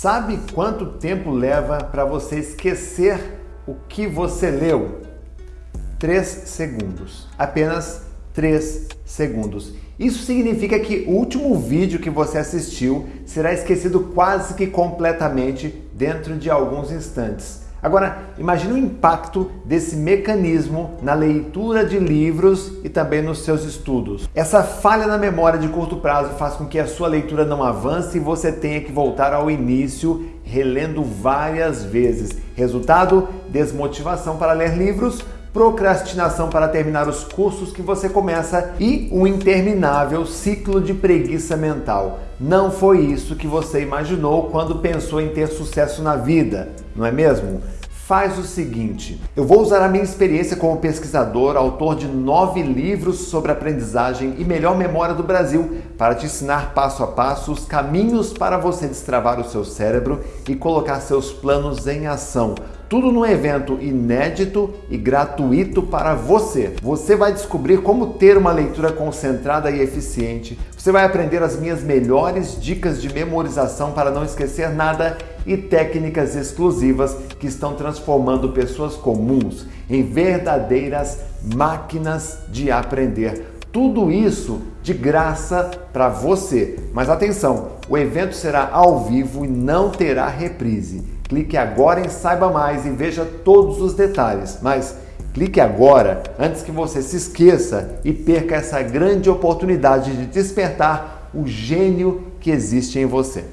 Sabe quanto tempo leva para você esquecer o que você leu? 3 segundos. Apenas 3 segundos. Isso significa que o último vídeo que você assistiu será esquecido quase que completamente dentro de alguns instantes. Agora, imagine o impacto desse mecanismo na leitura de livros e também nos seus estudos. Essa falha na memória de curto prazo faz com que a sua leitura não avance e você tenha que voltar ao início, relendo várias vezes. Resultado: desmotivação para ler livros, procrastinação para terminar os cursos que você começa e um interminável ciclo de preguiça mental. Não foi isso que você imaginou quando pensou em ter sucesso na vida, não é mesmo? Faz o seguinte: eu vou usar a minha experiência como pesquisador, autor de nove livros sobre aprendizagem e melhor memória do Brasil, para te ensinar passo a passo os caminhos para você destravar o seu cérebro e colocar seus planos em ação tudo num evento inédito e gratuito para você. Você vai descobrir como ter uma leitura concentrada e eficiente. Você vai aprender as minhas melhores dicas de memorização para não esquecer nada e técnicas exclusivas que estão transformando pessoas comuns em verdadeiras máquinas de aprender. Tudo isso de graça para você. Mas atenção, o evento será ao vivo e não terá reprise. Clique agora em Saiba Mais e veja todos os detalhes. Mas clique agora antes que você se esqueça e perca essa grande oportunidade de despertar o gênio que existe em você.